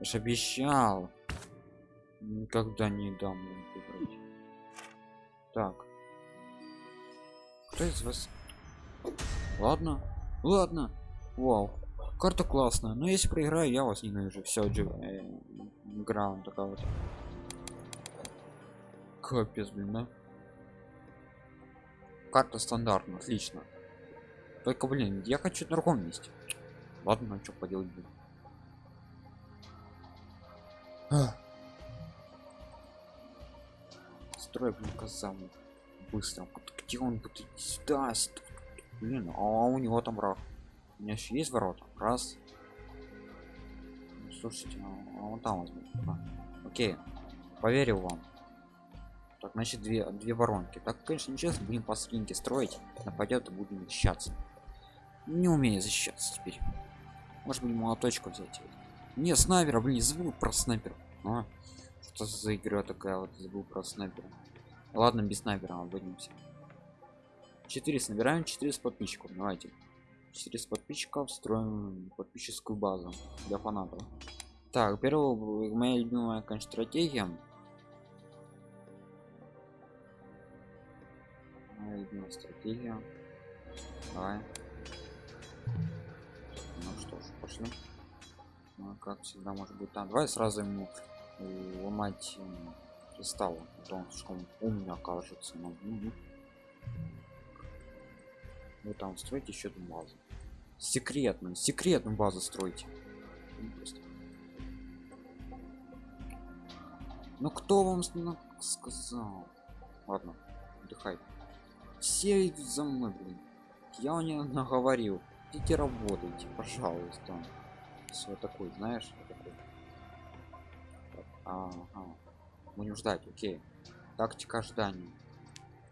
Я обещал. Никогда не дам. Так. Кто из вас? Ладно. Ладно. Вау. Карта классная. Но если проиграю, я вас ненавижу. Все, э, вот такая вот. Капец, блин, да? Карта стандартная, отлично. Только, блин, я хочу на другом месте. Ладно, что поделать блин. А. Строй, блин, казам. Быстро. Где он будет? Сюда. Блин, а у него там враг. У меня еще есть ворота. Раз. Ну, слушайте, а он там возьмет. А. Окей. Поверил вам. Так, значит, две, две воронки. Так, конечно, нечестно, будем по скинке строить. Нападет и будем защищаться. Не умею защищаться теперь. Может быть, молоточку взять. Не, снайпера, блин, забыл про снайпера. А, что за игра такая вот, забыл про снайпера. Ладно, без снайпера обойдемся. 4 собираем 4 с подписчиков. Давайте. 4 с подписчиков строим подписческую базу для фанатов. Так, первая моя любимая, конечно, стратегия любимая стратегия давай ну что ж пошли как всегда может быть там давай сразу ему ломать кристалл а то он слишком умный окажется ну, ну. вы там строите еще одну базу. Секретную секретную базу строите ну кто вам сказал? Ладно отдыхай. Все идут за мной блин. Я у нее наговорил. Идите работайте пожалуйста все такой знаешь. Так, ага. будем ждать окей тактика ожидания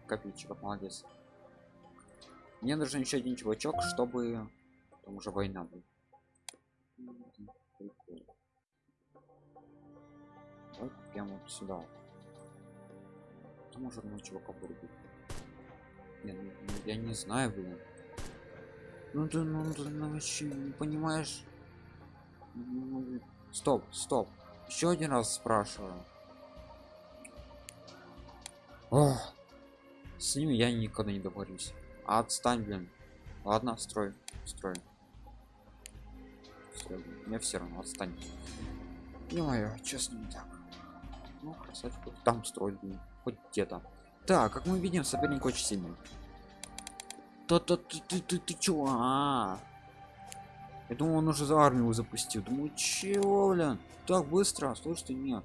копейчик молодец мне нужен еще один чувачок чтобы там уже война будет вот прямо вот сюда там уже одного чувака будет я, ну, я не знаю, блин. Ну ты, ну ты ну, вообще не понимаешь. Стоп, стоп. Еще один раз спрашиваю. Ох. С ними я никогда не договорюсь. А отстань, блин. Ладно, строй, строй. строй Мне все равно отстань. Не мое, честно не так. Ну, красавчик, там строить, блин. Хоть где-то. Так, как мы видим, соперник очень сильный. То-то ты, ты, ты, ты чё? А -а -а. Я думал, он уже за армию запустил. Думаю, чего, блин? Так быстро? Слушайте, нет.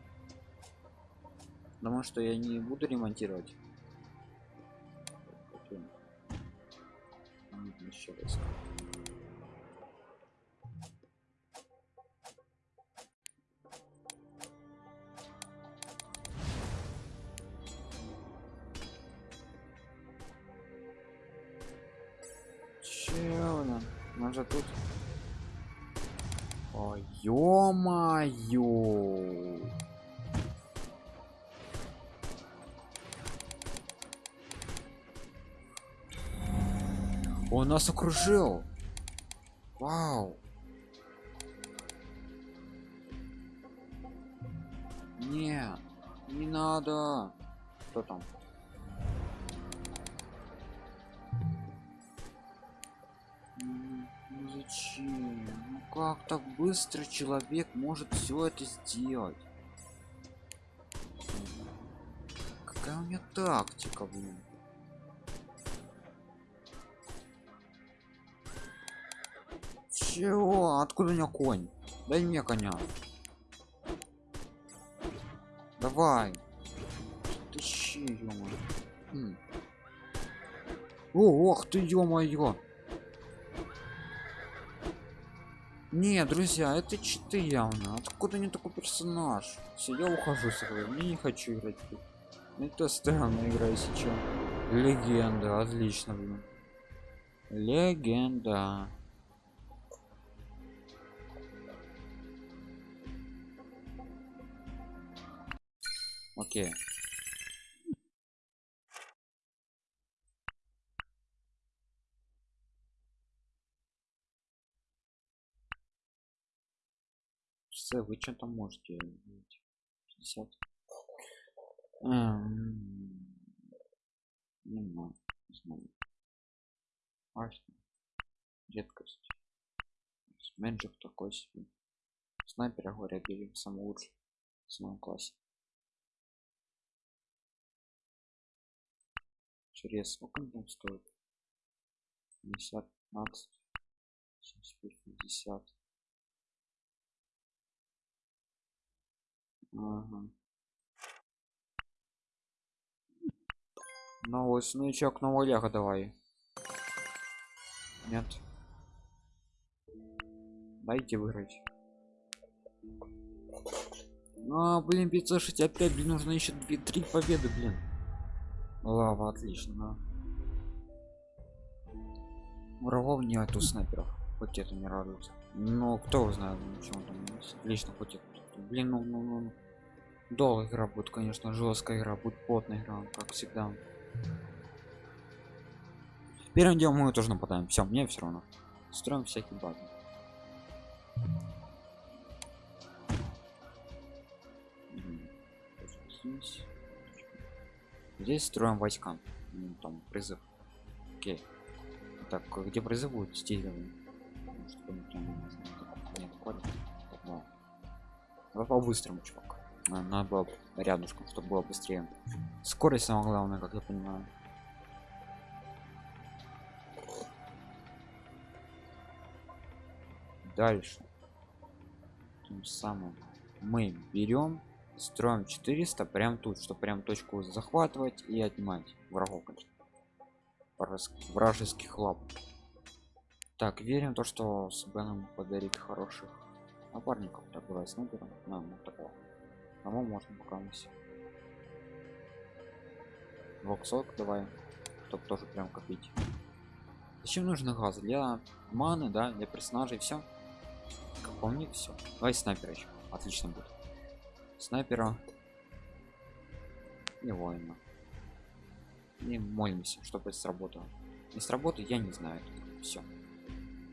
Потому что я не буду ремонтировать. Еще раз. же тут Ой, ё-моё! Он нас окружил. Вау. Не, не надо. Кто там? Как так быстро человек может все это сделать? Какая у меня тактика блин? Чего? Откуда у меня конь? Дай мне коня. Давай. Тащи ё хм. О, ох ты ё-моё Не, друзья, это читы явно. Откуда не такой персонаж? Все, я ухожу с игры. Мне не хочу играть. Это странная игра, если что. Легенда, отлично, блин. Легенда. Окей. С, вы что там можете? 60. Эм, Не знаю, не знаю. Важно. Редкость. Менеджер такой себе. Снайпера говорят, били самый лучший в своем классе. Через сколько он там стоит? 50, 15, 75, 50. Ага. Новый снычок, новый лего давай. Нет. Дайте выиграть. А, блин, 565, блин, нужно еще 2-3 победы, блин. Лава, отлично. Врагов нету снайперов. Хоть это не радует. Ну, кто его знает, почему там есть. Лично хоть это. Блин, ну, ну, ну. ну. Долгая игра будет, конечно, жесткая игра, будет плотная игра, как всегда. Первым делом мы тоже нападаем. Все, мне все равно. Строим всякие. Мгм. Здесь. Строим войска. Ну, там призыв. Окей. Так, где призыв будет стилевый? Чтобы не. Давай по-быстрому, чувак. На- Надо было рядышком, чтобы было быстрее. Скорость самое главное, как я понимаю. Дальше. Тем самым мы берем, строим 400 прям тут, чтобы прям точку захватывать и отнимать врагов, Вражеских лап. Так, верим то, что с Беном подарит хороших напарников. Давай снайпера. На, ну такого. Кому можно пока у нас. Воксок давай. Чтоб тоже прям копить. Зачем нужно газ? Для маны, да, для персонажей все. Как по мне все. Давай снайпера еще. Отлично будет. Снайпера и воина. И молимся, чтобы сработало. Не сработает, я не знаю. Все.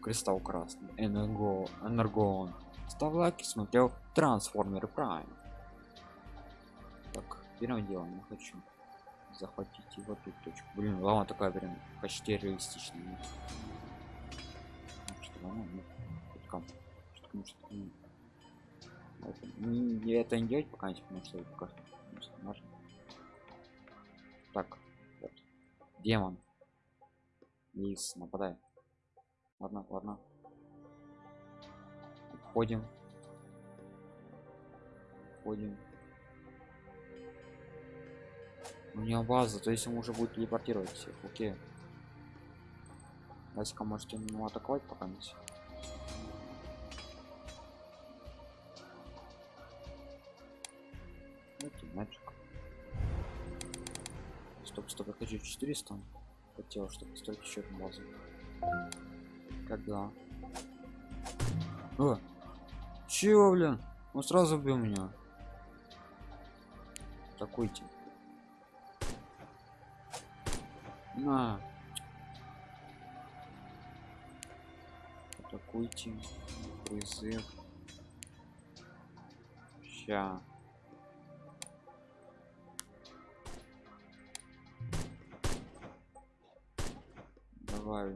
Кристалл красный. Энерго. Энергон. Ставь лайк и смотрел Трансформер Прайм. Так, первым делом я хочу захватить его тут точку. Блин, лава такая прям почти реалистичная. Что лава, ну, тут кам- что. Это, не- делать пока не потому что пока. Так. Демон. Лис, нападай. Ладно, ладно. Входим. Входим. У него база, то есть ему уже будет телепортировать всех. Окей. Васька, можете ему атаковать пока не Давайте мячик. Стоп, стоп, я хочу 400. Хотел, чтобы строить еще одну базу. Когда? О! Чего, блин? Он сразу убил меня. Атакуйте. На. Атакуйте. Призыв. Ща. Давай.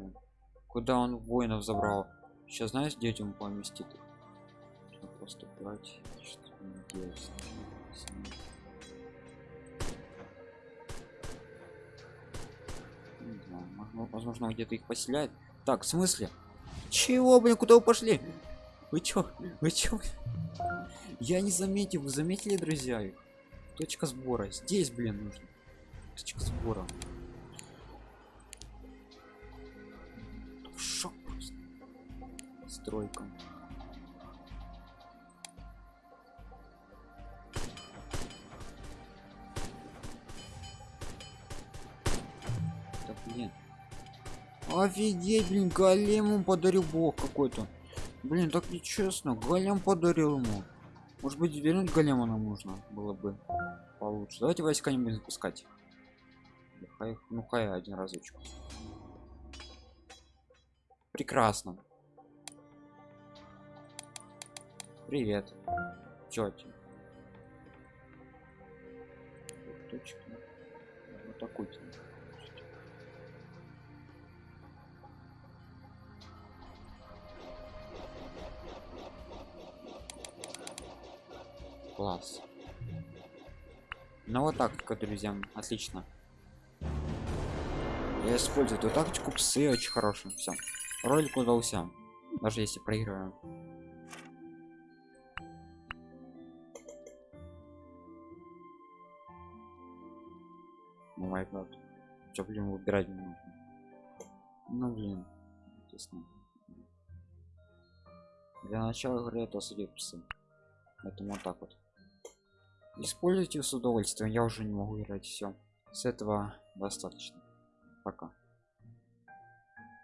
Куда он воинов забрал? Сейчас знаешь, ему поместит? Брать, что не делать. Не возможно- где-то их поселяет. Так, в смысле? Чего, блин, куда вы пошли? Вы чё? Вы чё? Я не заметил, вы заметили, друзья? Точка сбора. Здесь, блин, нужно. Точка сбора. Шок просто. Стройка. Офигеть, блин, голему подарил бог какой-то. Блин, так нечестно. Голем подарил ему. Может быть, вернуть голема нам нужно было бы получше. Давайте войска не будем запускать. Хай- ну хай один разочек. Прекрасно. Привет. Тетя. Вот такой. Класс. Ну вот тактика, друзья, отлично. Я использую эту тактику, псы очень хорошие. Все. Ролик удался. Даже если проиграю. Ну, май гад. Чё, блин, выбирать. Ну, блин. Честно. Для начала игры это сидят псы. Поэтому вот так вот. Используйте с удовольствием. Я уже не могу играть все. С этого достаточно. Пока.